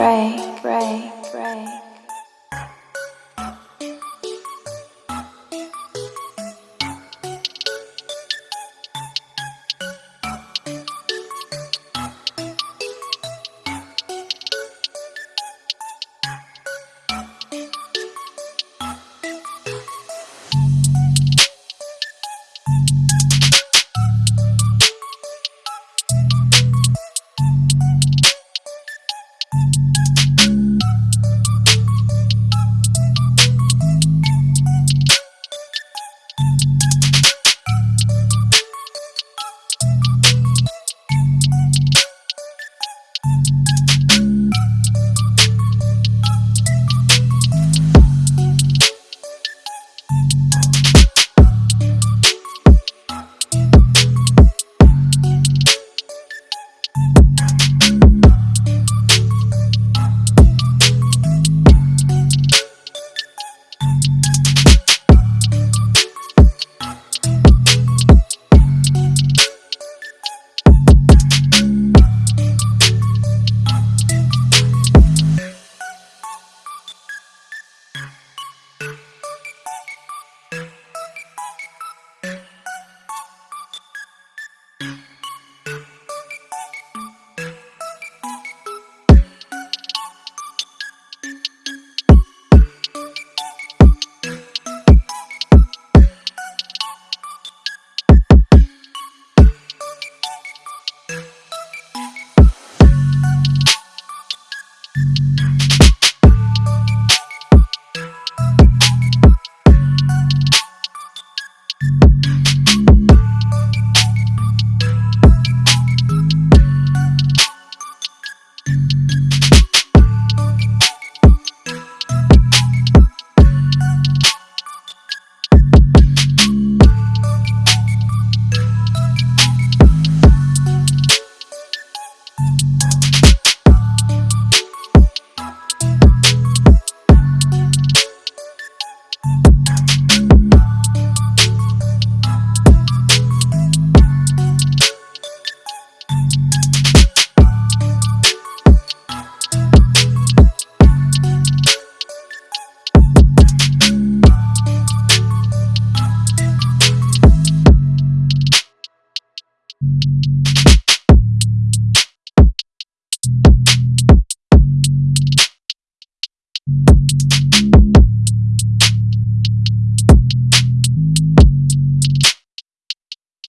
pray, pray, pray.